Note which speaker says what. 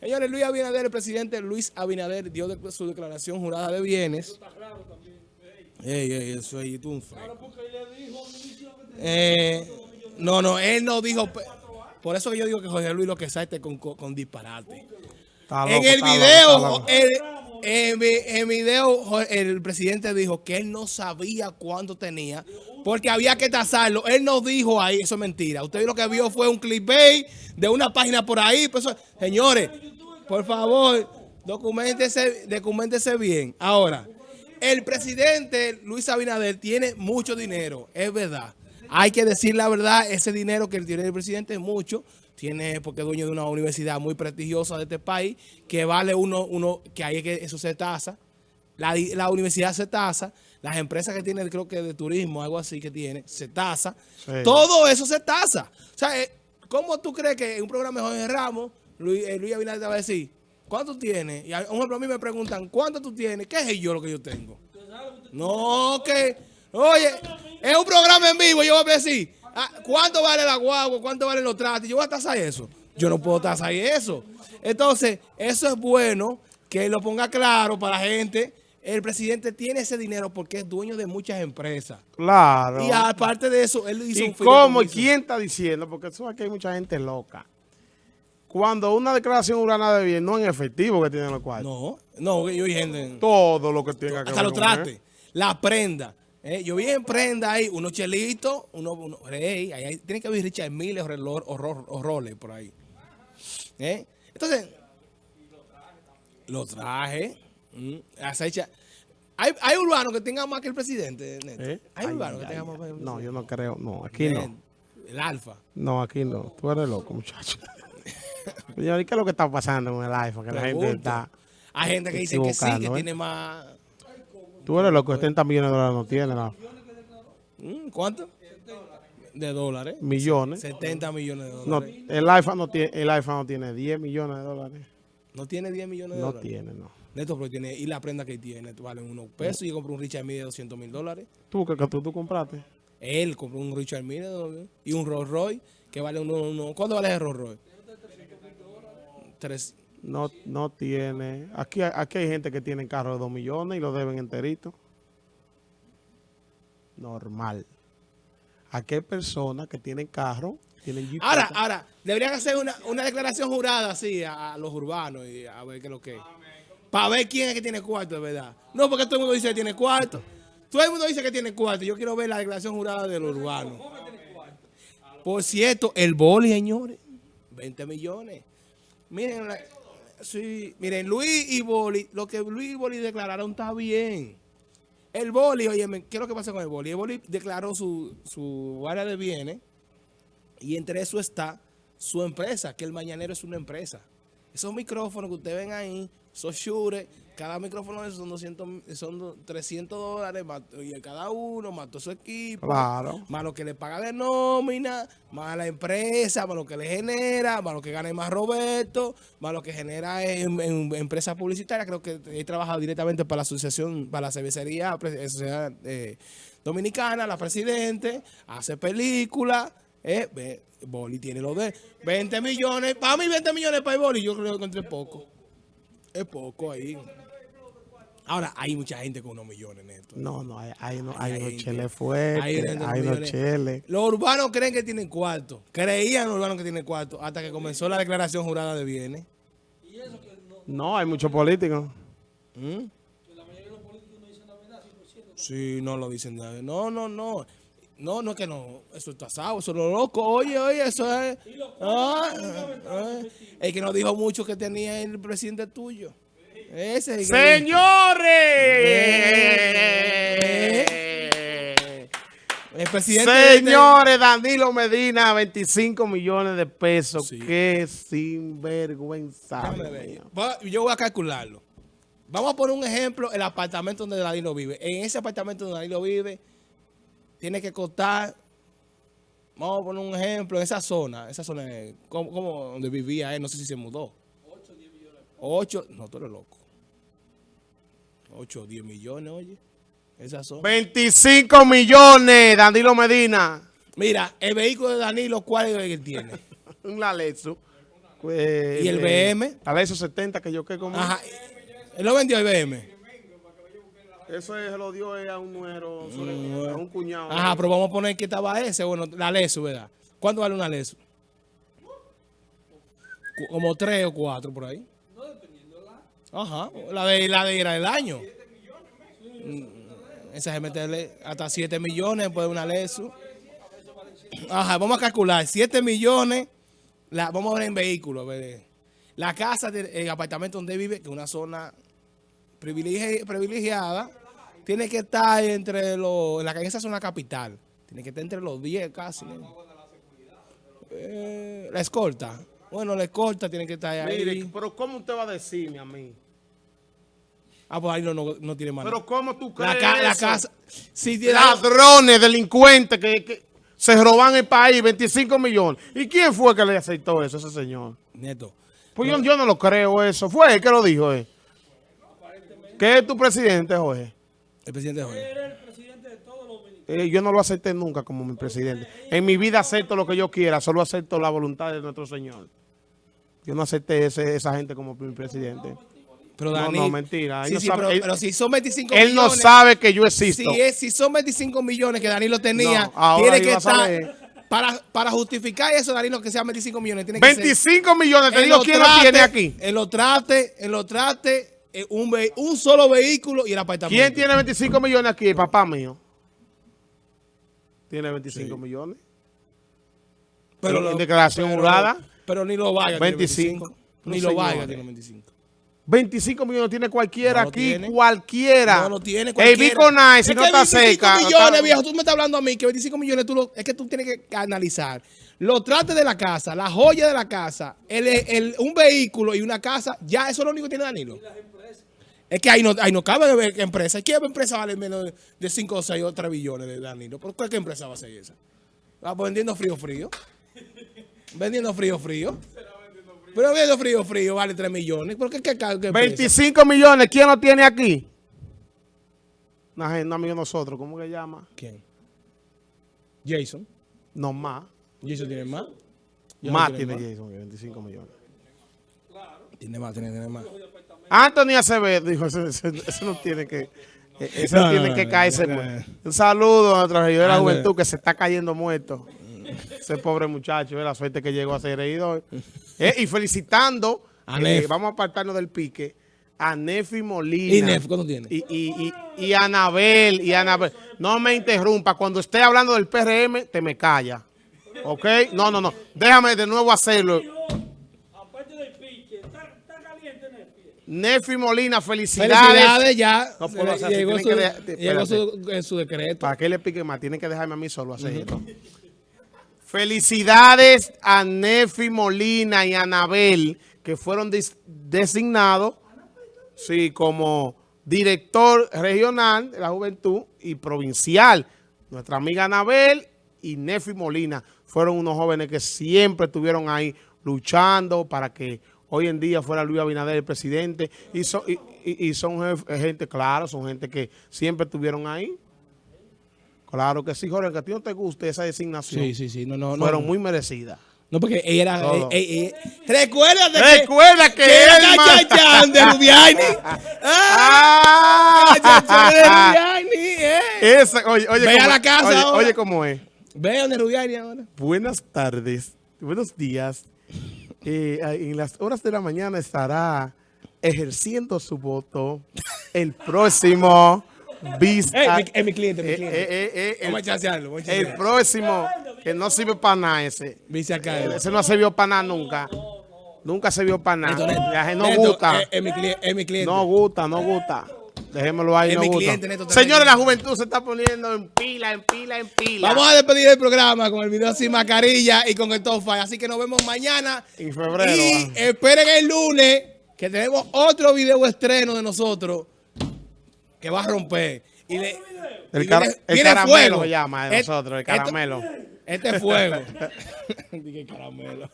Speaker 1: Señores, Luis Abinader, el presidente Luis Abinader dio de- su declaración jurada de bienes. Ey, ey, eso ahí, tú un fresco. Eh, no, no, él no dijo... Por eso que yo digo que Jorge Luis lo que salte con, con, con disparate.
Speaker 2: Está
Speaker 1: en el
Speaker 2: está loco,
Speaker 1: video,
Speaker 2: está loco.
Speaker 1: el- en, en video, el presidente dijo que él no sabía cuánto tenía porque había que tasarlo. Él no dijo ahí, eso es mentira. Usted lo que vio fue un clickbait de una página por ahí. pues señores, por favor, documentese, documentese bien. Ahora, el presidente Luis Abinader tiene mucho dinero, es verdad. Hay que decir la verdad, ese dinero que tiene el presidente es mucho. Tiene, porque es dueño de una universidad muy prestigiosa de este país, que vale uno, uno que ahí que eso se tasa. La, la universidad se tasa, las empresas que tiene, creo que de turismo, algo así que tiene, se tasa.
Speaker 2: Sí.
Speaker 1: Todo eso se tasa. O sea, eh, ¿cómo tú crees que en un programa de Jorge Ramos, Luis, eh, Luis Abinader te va a decir, ¿cuánto tienes? Y a, un ejemplo, a mí me preguntan, ¿cuánto tú tienes? ¿Qué es yo lo que yo tengo? No, que, oye, es un programa en vivo, yo voy a decir, ah, ¿cuánto vale la guagua? ¿Cuánto valen los tratos? Yo voy a tasar eso. Yo no puedo tasar eso. Entonces, eso es bueno que lo ponga claro para la gente. El presidente tiene ese dinero porque es dueño de muchas empresas.
Speaker 2: Claro.
Speaker 1: Y aparte de eso, él hizo
Speaker 2: ¿Y
Speaker 1: un
Speaker 2: cómo? ¿Y quién está diciendo? Porque eso aquí hay mucha gente loca. Cuando una declaración urbana de bien no en efectivo que tienen los cuartos.
Speaker 1: No, no, yo vi gente...
Speaker 2: Todo lo que tenga que
Speaker 1: Hasta
Speaker 2: ver con
Speaker 1: trates,
Speaker 2: él.
Speaker 1: la prenda. Eh, yo vi en prenda ahí unos chelitos, unos, rey, ahí, ahí tiene que haber Richard Mille ro- o roles por ahí. Eh, Entonces, los trajes, mm. Hay, hay urbanos que tengan más que el presidente, Neto.
Speaker 2: ¿Eh?
Speaker 1: Hay
Speaker 2: Ay,
Speaker 1: urbanos que tengan más que el presidente.
Speaker 2: No, yo no creo. No, aquí no.
Speaker 1: El alfa.
Speaker 2: No, aquí no. Tú eres loco, muchacho. Señor, ¿y qué es lo que está pasando con el iPhone? Que la gente está...
Speaker 1: Hay gente que dice que sí, que
Speaker 2: ¿eh?
Speaker 1: tiene más...
Speaker 2: Tú eres loco, 70 millones de dólares no tiene, no.
Speaker 1: Mm, ¿Cuánto? De dólares.
Speaker 2: millones.
Speaker 1: 70 millones de
Speaker 2: No,
Speaker 1: dólares.
Speaker 2: el iPhone no tiene, el iPhone no tiene 10 millones de dólares.
Speaker 1: No tiene 10 millones de
Speaker 2: No
Speaker 1: dólares.
Speaker 2: tiene, no.
Speaker 1: Neto, pero tiene, y la prenda que tiene, valen unos pesos. Y yo compré un Richard Mille de 200 mil dólares.
Speaker 2: ¿Tú que, tú, tú compraste?
Speaker 1: Él compró un Richard Mille de- y un Rolls Royce que vale uno, uno- ¿Cuánto vale el Rolls Royce? Tres.
Speaker 2: No, no tiene. Aquí, hay- aquí hay gente que tiene carro de 2 millones y lo deben enterito. Normal. Aquí hay personas que tienen carro, tienen.
Speaker 1: Ahora, ahora, deberían hacer una, una declaración jurada así a, a los urbanos y a ver qué es lo que es. Para ver quién es que tiene cuarto, de verdad. No, porque todo el mundo dice que tiene cuarto. Todo el mundo dice que tiene cuarto. Yo quiero ver la declaración jurada de los urbanos. Por cierto, el boli, señores. 20 millones. Miren, sí, miren, Luis y Boli, lo que Luis y Boli declararon está bien. El Boli, oye, ¿qué es lo que pasa con el Boli? El Boli declaró su, su área de bienes y entre eso está su empresa, que el Mañanero es una empresa. Esos micrófonos que ustedes ven ahí, esos shures, cada micrófono de esos son 200, son do- 300 dólares, y cada uno, todo su equipo,
Speaker 2: Claro.
Speaker 1: más lo que le paga de nómina, más la empresa, más lo que le genera, más lo que gane más Roberto, más lo que genera en, en empresas publicitarias. Creo que he trabajado directamente para la asociación, para la cervecería sociedad, eh, dominicana, la presidente, hace películas. Eh, Boli tiene lo de 20 millones. Para mí 20 millones para el Boli, yo creo que entre poco. Es poco ahí. Ahora, hay mucha gente con unos millones, Neto.
Speaker 2: No, no, hay, hay, uno-
Speaker 1: Hay
Speaker 2: hay unos cheles fuertes,
Speaker 1: hay
Speaker 2: hay, unos cheles.
Speaker 1: Los urbanos creen que tienen cuarto. Creían los urbanos que tienen cuarto hasta que comenzó la declaración jurada de bienes.
Speaker 2: No, hay muchos políticos.
Speaker 1: ¿Mm? Sí, no lo dicen nada. No, no, no. No, no es que no. Eso está asado, eso es lo loco. Oye, oye, eso es. Ah, ah, el que nos dijo mucho que tenía el presidente tuyo. Ese. es el que-
Speaker 2: ¡Señores!
Speaker 1: El presidente. de-
Speaker 2: Señores, Danilo Medina, 25 millones de pesos.
Speaker 1: Sí.
Speaker 2: Qué sinvergüenza.
Speaker 1: Yo voy a calcularlo. Vamos a poner un ejemplo, el apartamento donde Danilo vive. En ese apartamento donde Danilo vive, tiene que costar, vamos a poner un ejemplo, en esa zona, esa zona, como, como donde vivía él, no sé si se mudó. 8, 10 millones. 8, no, tú eres loco. 8, 10 millones, oye. Esa zona.
Speaker 2: 25 millones, Danilo Medina.
Speaker 1: Mira, el vehículo de Danilo, ¿cuál es el que tiene?
Speaker 2: Un Lexus. Eh,
Speaker 1: ¿Y el BM?
Speaker 2: A la esos 70 que yo que como.
Speaker 1: Ajá. Él lo vendió el BM.
Speaker 2: Eso es- se lo dio a un nuero, a un cuñado.
Speaker 1: Mm, Ajá, pero vamos a poner que estaba ese, bueno, la Lesu, ¿verdad? ¿Cuánto vale una Lesu? Como tres o cuatro por ahí. Ajá, la de la de era del año. Mm, Esa es meterle hasta 7 millones por una Lesu. Ajá, vamos a calcular 7 millones, la, vamos a ver en vehículos. ver. La casa, el apartamento donde vive, que es una zona privilegi- privilegiada, tiene que estar entre los, en la en esa zona capital, tiene que estar entre los 10 casi. ¿no? Eh, la escolta, bueno, la escolta tiene que estar ahí.
Speaker 2: Mire, pero ¿cómo usted va a decirme a mí?
Speaker 1: ah, pues ahí no, no, no tiene más.
Speaker 2: Pero. ¿cómo tú crees
Speaker 1: la, ca- la
Speaker 2: eso?
Speaker 1: casa, si tiene-
Speaker 2: Ladrones, delincuentes que, que se roban el país, 25 millones. ¿Y quién fue que le aceptó eso, ese señor?
Speaker 1: Neto,
Speaker 2: Pues yo, yo no lo creo eso. Fue él que lo dijo, eh. ¿Qué es tu presidente, Jorge?
Speaker 1: El presidente Jorge.
Speaker 2: Eh, yo no lo acepté nunca como mi presidente. En mi vida acepto lo que yo quiera, solo acepto la voluntad de nuestro Señor. Yo no acepté ese, esa gente como mi presidente.
Speaker 1: Pero
Speaker 2: No,
Speaker 1: Dani,
Speaker 2: no, mentira. Él
Speaker 1: Sí,
Speaker 2: no
Speaker 1: sí,
Speaker 2: sabe-
Speaker 1: pero,
Speaker 2: él-
Speaker 1: pero si son 25
Speaker 2: Él no
Speaker 1: millones.
Speaker 2: sabe que yo existo.
Speaker 1: Si, es, si son 25 millones que Danilo tenía,
Speaker 2: No, ahora
Speaker 1: tiene que estar. Para, para justificar eso, Danilo, que sean 25 millones, tiene que ser.
Speaker 2: 25 millones, te
Speaker 1: en
Speaker 2: digo
Speaker 1: los
Speaker 2: quién lo tiene aquí.
Speaker 1: En los trastes, en los trastes, eh, un, ve- un solo vehículo y el apartamento.
Speaker 2: ¿Quién tiene 25 millones aquí? El papá mío. Tiene 25 millones.
Speaker 1: Pero
Speaker 2: en
Speaker 1: lo-
Speaker 2: declaración
Speaker 1: pero-
Speaker 2: jurada.
Speaker 1: Pero ni lo vaya.
Speaker 2: 25.
Speaker 1: Ni
Speaker 2: No,
Speaker 1: lo vaya
Speaker 2: señores.
Speaker 1: tiene 25.
Speaker 2: 25 millones tiene cualquiera
Speaker 1: No
Speaker 2: aquí,
Speaker 1: tiene.
Speaker 2: cualquiera.
Speaker 1: No lo tiene
Speaker 2: El
Speaker 1: cualquiera.
Speaker 2: Bico Nice, si no está
Speaker 1: 25
Speaker 2: cerca.
Speaker 1: millones,
Speaker 2: está-
Speaker 1: viejo. Tú me estás hablando a mí que 25 millones, tú lo- es que tú tienes que analizar. Los trates de la casa, la joya de la casa, el, el- un vehículo y una casa, ya eso es lo único que tiene Danilo. Es que ahí no, ahí no cabe ver qué empresa. ¿Qué empresa vale menos de 5 o 6 o 3 billones de Danilo? ¿Por qué, qué empresa va a ser esa? Va pues vendiendo frío frío. Vendiendo frío frío. Pero vendiendo frío frío vale 3 millones. ¿Por qué qué, qué empresa?
Speaker 2: 25 millones, ¿quién lo tiene aquí? Una gente, un amigo de nosotros, ¿cómo que llama?
Speaker 1: ¿Quién? Jason.
Speaker 2: No más.
Speaker 1: Jason tiene más. Jason
Speaker 2: Más tiene
Speaker 1: más.
Speaker 2: Jason que 25 millones.
Speaker 1: Tiene más, tiene, tiene más.
Speaker 2: Anthony Acevedo dijo, ese no tiene que... eh, Ese
Speaker 1: No,
Speaker 2: tiene
Speaker 1: no,
Speaker 2: que
Speaker 1: no,
Speaker 2: caerse. Un saludo a nuestra de la
Speaker 1: Ah,
Speaker 2: juventud que se está cayendo muerto. Ese pobre muchacho, eh, la suerte que llegó a ser regidor. Eh, y felicitando,
Speaker 1: A
Speaker 2: eh, vamos a apartarnos del pique, a Nefi Molina.
Speaker 1: ¿Y Nef cuánto tiene?
Speaker 2: Y, y, y, y Anabel, y Anabel. No me interrumpa. Cuando esté hablando del PRM, te me calla. ¿Ok? No, no, no. Déjame de nuevo hacerlo.
Speaker 3: Aparte del pique, está, está caliente en el pie.
Speaker 2: Nefi Molina, felicidades.
Speaker 1: Felicidades, ya.
Speaker 2: No puedo hacer así,
Speaker 1: llegó
Speaker 2: tienen
Speaker 1: su,
Speaker 2: que
Speaker 1: llegó su, en su decreto.
Speaker 2: ¿Para qué le pique más? Tienen que dejarme a mí solo hacer esto. Felicidades a Nefi Molina y a Anabel, que fueron designados sí, como director regional de la juventud y provincial. Nuestra amiga Anabel y Nefi Molina fueron unos jóvenes que siempre estuvieron ahí luchando para que hoy en día fuera Luis Abinader el presidente. Y, son- y- y- y son jef- gente, claro, son gente que siempre estuvieron ahí. Claro que sí, Jorge, que a ti no te guste esa designación.
Speaker 1: Sí, sí, sí. No, no, no.
Speaker 2: Fueron muy merecidas.
Speaker 1: No, porque ella era.
Speaker 2: Todo.
Speaker 1: eh, eh, eh, Recuérdate que.
Speaker 2: Recuerda que,
Speaker 1: que era Cachachán de Rubiani. Ah, Cachachán de
Speaker 2: ¡Ah!
Speaker 1: Rubiani, eh.
Speaker 2: Esa, oye, oye,
Speaker 1: Ve a la casa
Speaker 2: oye,
Speaker 1: ahora.
Speaker 2: oye cómo es.
Speaker 1: Vean de Rubiani ahora.
Speaker 2: Buenas tardes, buenos días. Eh, en las horas de la mañana estará ejerciendo su voto el próximo vice...
Speaker 1: Ey, mi- es mi cliente, mi
Speaker 2: Eh,
Speaker 1: cliente.
Speaker 2: eh, eh, eh, el-
Speaker 1: Vamos a chancearlo, vamos a
Speaker 2: el
Speaker 1: chancearlo.
Speaker 2: próximo, que no sirve para nada ese.
Speaker 1: Acá. eh.
Speaker 2: Ese no se vio para nada nunca. Nunca se vio para nada.
Speaker 1: Neto,
Speaker 2: no gusta.
Speaker 1: Es, es mi, cli- es mi cliente.
Speaker 2: No gusta, no gusta. Dejémoslo ahí, no Señores, la juventud se está poniendo en pila, en pila, en pila.
Speaker 1: Vamos a despedir el programa con el video sin mascarilla y con el top five. Así que nos vemos mañana.
Speaker 2: En febrero,
Speaker 1: Y
Speaker 2: ah.
Speaker 1: esperen el lunes que tenemos otro video estreno de nosotros que va a romper. Y le-
Speaker 2: El
Speaker 1: y viene-
Speaker 2: el
Speaker 1: viene
Speaker 2: caramelo
Speaker 1: fuego.
Speaker 2: se llama de
Speaker 1: Et-
Speaker 2: nosotros, el
Speaker 1: esto-
Speaker 2: caramelo.
Speaker 1: Este es fuego. Dije caramelo.